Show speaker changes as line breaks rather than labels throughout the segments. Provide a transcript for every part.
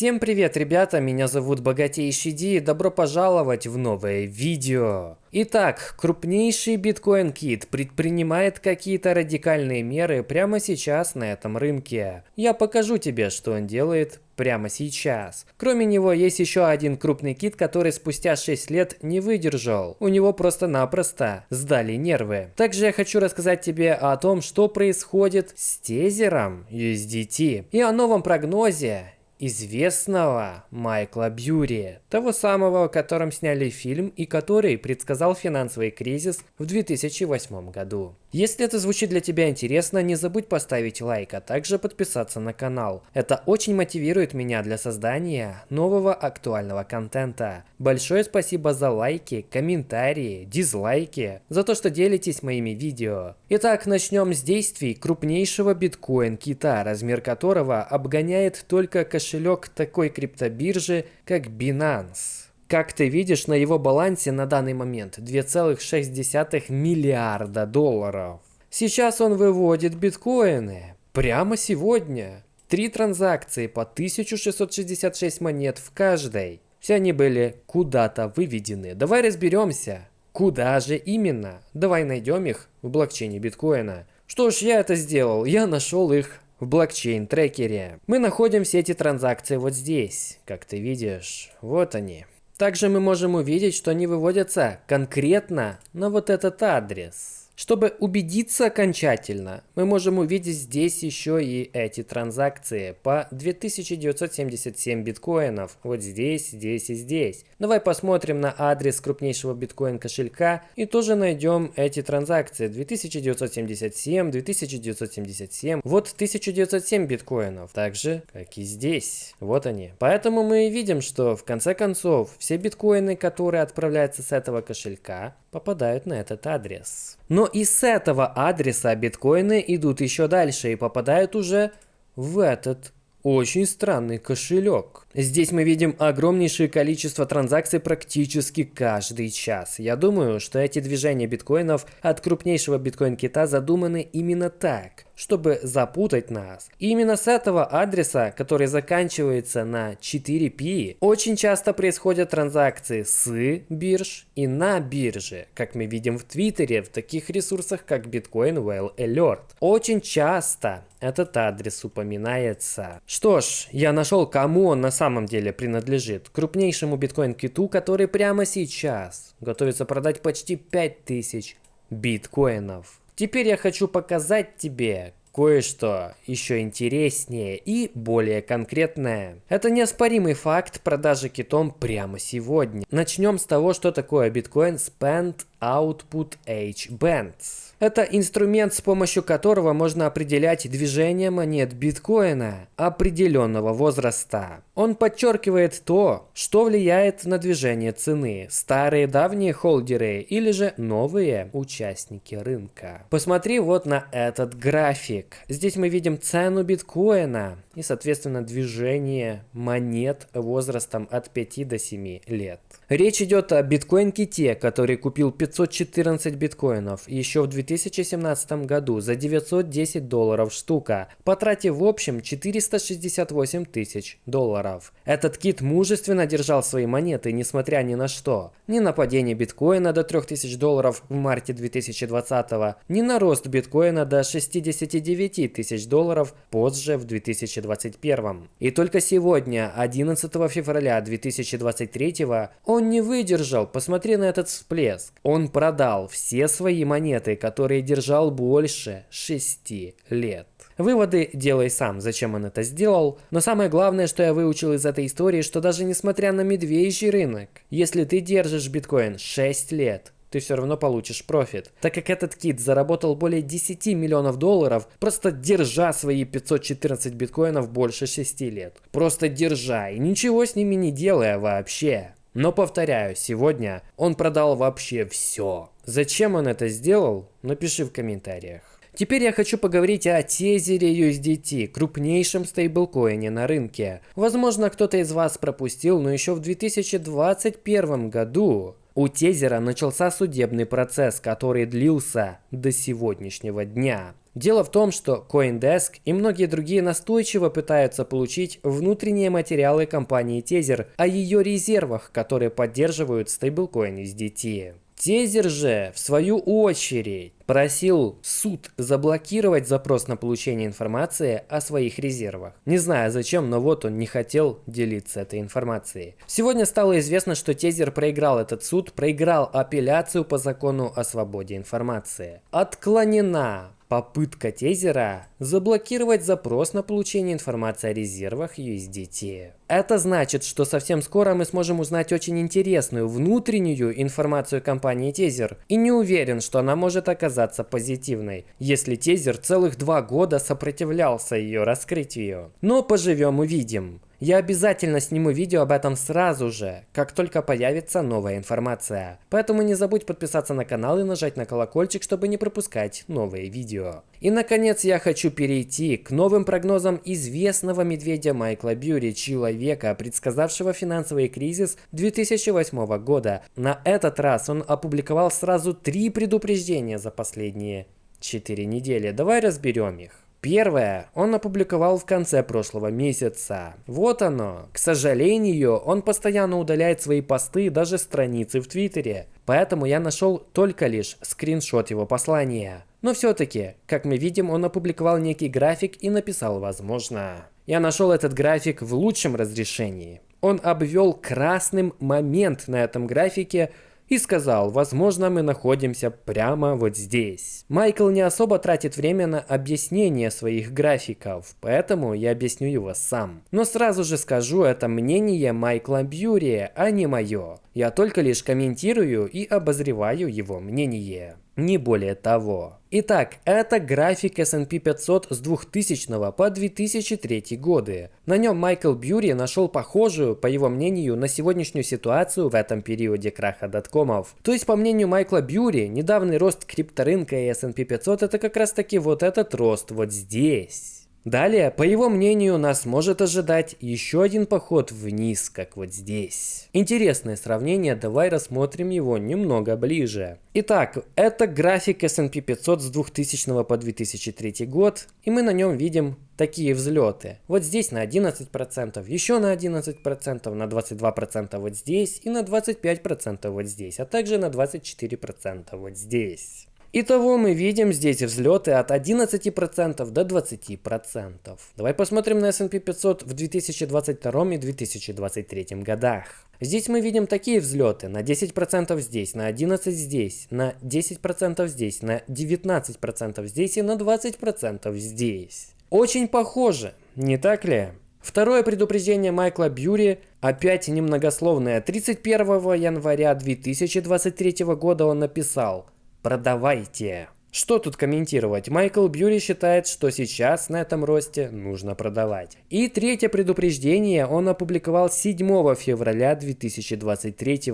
Всем привет, ребята, меня зовут Богатейший Ди, добро пожаловать в новое видео. Итак, крупнейший биткоин-кит предпринимает какие-то радикальные меры прямо сейчас на этом рынке. Я покажу тебе, что он делает прямо сейчас. Кроме него есть еще один крупный кит, который спустя 6 лет не выдержал. У него просто-напросто сдали нервы. Также я хочу рассказать тебе о том, что происходит с тезером USDT и о новом прогнозе известного Майкла Бьюри, того самого, о котором сняли фильм и который предсказал финансовый кризис в 2008 году. Если это звучит для тебя интересно, не забудь поставить лайк, а также подписаться на канал. Это очень мотивирует меня для создания нового актуального контента. Большое спасибо за лайки, комментарии, дизлайки, за то, что делитесь моими видео. Итак, начнем с действий крупнейшего биткоин-кита, размер которого обгоняет только кошелек такой криптобиржи, как Binance. Как ты видишь, на его балансе на данный момент 2,6 миллиарда долларов. Сейчас он выводит биткоины. Прямо сегодня. Три транзакции по 1666 монет в каждой. Все они были куда-то выведены. Давай разберемся. Куда же именно? Давай найдем их в блокчейне биткоина. Что ж, я это сделал. Я нашел их в блокчейн-трекере. Мы находим все эти транзакции вот здесь. Как ты видишь, вот они. Также мы можем увидеть, что они выводятся конкретно на вот этот адрес. Чтобы убедиться окончательно, мы можем увидеть здесь еще и эти транзакции по 2977 биткоинов. Вот здесь, здесь и здесь. Давай посмотрим на адрес крупнейшего биткоин кошелька и тоже найдем эти транзакции. 2977, 2977. Вот 1907 биткоинов. Так же, как и здесь. Вот они. Поэтому мы видим, что в конце концов все биткоины, которые отправляются с этого кошелька, попадают на этот адрес. Но и с этого адреса биткоины идут еще дальше и попадают уже в этот очень странный кошелек. Здесь мы видим огромнейшее количество транзакций практически каждый час. Я думаю, что эти движения биткоинов от крупнейшего биткоин-кита задуманы именно так, чтобы запутать нас. И именно с этого адреса, который заканчивается на 4P, очень часто происходят транзакции с бирж и на бирже, как мы видим в Твиттере, в таких ресурсах, как Bitcoin Whale Alert. Очень часто этот адрес упоминается. Что ж, я нашел, кому он на самом деле принадлежит. Крупнейшему биткоин-киту, который прямо сейчас готовится продать почти 5000 биткоинов. Теперь я хочу показать тебе, кое-что еще интереснее и более конкретное. Это неоспоримый факт продажи китом прямо сегодня. Начнем с того, что такое биткоин Spend Output H Bands. Это инструмент, с помощью которого можно определять движение монет биткоина определенного возраста. Он подчеркивает то, что влияет на движение цены, старые давние холдеры или же новые участники рынка. Посмотри вот на этот график. Здесь мы видим цену биткоина и, соответственно, движение монет возрастом от 5 до 7 лет. Речь идет о биткоин-ките, который купил 514 биткоинов еще в 2017 году за 910 долларов штука, потратив в общем 468 тысяч долларов. Этот кит мужественно держал свои монеты, несмотря ни на что. Ни на падение биткоина до 3000 долларов в марте 2020, ни на рост биткоина до 69 тысяч долларов позже в 2021. И только сегодня, 11 февраля 2023, он не выдержал, посмотри на этот всплеск. Он продал все свои монеты, которые держал больше 6 лет. Выводы делай сам, зачем он это сделал. Но самое главное, что я выучил из этой истории, что даже несмотря на медвежий рынок, если ты держишь биткоин 6 лет, ты все равно получишь профит. Так как этот кит заработал более 10 миллионов долларов, просто держа свои 514 биткоинов больше 6 лет. Просто держа и ничего с ними не делая вообще. Но повторяю, сегодня он продал вообще все. Зачем он это сделал? Напиши в комментариях. Теперь я хочу поговорить о тезере USDT, крупнейшем стейблкоине на рынке. Возможно, кто-то из вас пропустил, но еще в 2021 году у Тезера начался судебный процесс, который длился до сегодняшнего дня. Дело в том, что CoinDesk и многие другие настойчиво пытаются получить внутренние материалы компании Tether о ее резервах, которые поддерживают стейблкоин USDT. Тезер же, в свою очередь, просил суд заблокировать запрос на получение информации о своих резервах. Не знаю зачем, но вот он не хотел делиться этой информацией. Сегодня стало известно, что Тезер проиграл этот суд, проиграл апелляцию по закону о свободе информации. Отклонена попытка тезера заблокировать запрос на получение информации о резервах USDT. Это значит, что совсем скоро мы сможем узнать очень интересную внутреннюю информацию компании Тезер. И не уверен, что она может оказаться позитивной, если Тезер целых два года сопротивлялся ее раскрытию. Но поживем увидим. Я обязательно сниму видео об этом сразу же, как только появится новая информация. Поэтому не забудь подписаться на канал и нажать на колокольчик, чтобы не пропускать новые видео. И наконец я хочу перейти к новым прогнозам известного медведя Майкла Бьюри, человека, предсказавшего финансовый кризис 2008 года. На этот раз он опубликовал сразу три предупреждения за последние 4 недели. Давай разберем их. Первое он опубликовал в конце прошлого месяца. Вот оно. К сожалению, он постоянно удаляет свои посты и даже страницы в Твиттере. Поэтому я нашел только лишь скриншот его послания. Но все-таки, как мы видим, он опубликовал некий график и написал «возможно». Я нашел этот график в лучшем разрешении. Он обвел красным момент на этом графике, и сказал, возможно, мы находимся прямо вот здесь. Майкл не особо тратит время на объяснение своих графиков, поэтому я объясню его сам. Но сразу же скажу, это мнение Майкла Бьюри, а не мое. Я только лишь комментирую и обозреваю его мнение. Не более того. Итак, это график S&P 500 с 2000 по 2003 годы. На нем Майкл Бьюри нашел похожую, по его мнению, на сегодняшнюю ситуацию в этом периоде краха доткомов. То есть, по мнению Майкла Бьюри, недавний рост крипторынка и S&P 500 это как раз таки вот этот рост вот здесь. Далее, по его мнению, нас может ожидать еще один поход вниз, как вот здесь. Интересное сравнение, давай рассмотрим его немного ближе. Итак, это график S&P 500 с 2000 по 2003 год, и мы на нем видим такие взлеты. Вот здесь на 11%, еще на 11%, на 22% вот здесь и на 25% вот здесь, а также на 24% вот здесь. Итого мы видим здесь взлеты от 11% до 20%. Давай посмотрим на S&P 500 в 2022 и 2023 годах. Здесь мы видим такие взлеты на 10% здесь, на 11% здесь, на 10% здесь, на 19% здесь и на 20% здесь. Очень похоже, не так ли? Второе предупреждение Майкла Бьюри опять немногословное. 31 января 2023 года он написал – Продавайте. Что тут комментировать? Майкл Бьюри считает, что сейчас на этом росте нужно продавать. И третье предупреждение он опубликовал 7 февраля 2023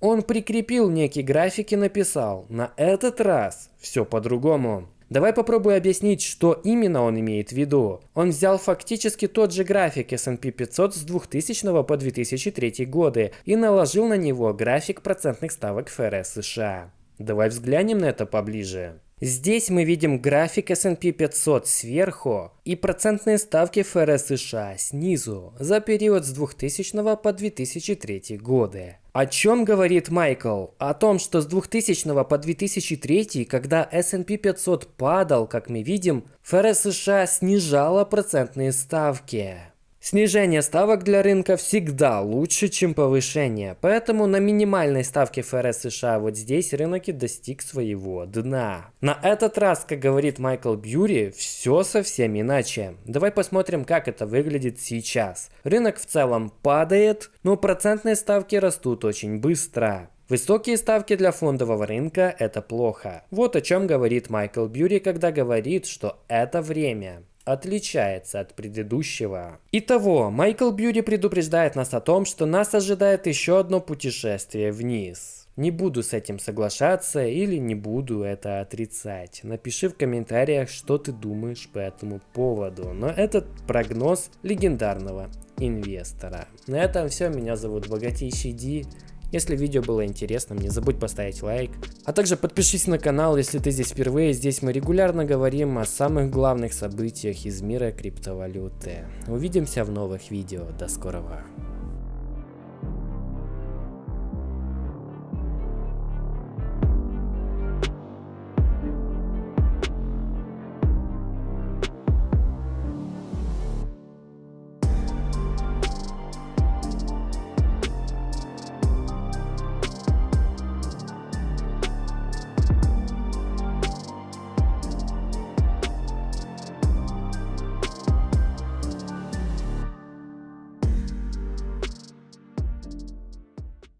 Он прикрепил некий график и написал, на этот раз все по-другому. Давай попробую объяснить, что именно он имеет в виду. Он взял фактически тот же график S&P 500 с 2000 по 2003 годы и наложил на него график процентных ставок ФРС США. Давай взглянем на это поближе. Здесь мы видим график S&P 500 сверху и процентные ставки ФРС США снизу за период с 2000 по 2003 годы. О чем говорит Майкл? О том, что с 2000 по 2003, когда S&P 500 падал, как мы видим, ФРС США снижала процентные ставки. Снижение ставок для рынка всегда лучше, чем повышение, поэтому на минимальной ставке ФРС США вот здесь рынок и достиг своего дна. На этот раз, как говорит Майкл Бьюри, все совсем иначе. Давай посмотрим, как это выглядит сейчас. Рынок в целом падает, но процентные ставки растут очень быстро. Высокие ставки для фондового рынка – это плохо. Вот о чем говорит Майкл Бьюри, когда говорит, что это время отличается от предыдущего. Итого, Майкл Бьюри предупреждает нас о том, что нас ожидает еще одно путешествие вниз. Не буду с этим соглашаться или не буду это отрицать. Напиши в комментариях, что ты думаешь по этому поводу. Но этот прогноз легендарного инвестора. На этом все. Меня зовут Богатейший Ди. Если видео было интересным, не забудь поставить лайк. А также подпишись на канал, если ты здесь впервые. Здесь мы регулярно говорим о самых главных событиях из мира криптовалюты. Увидимся в новых видео. До скорого.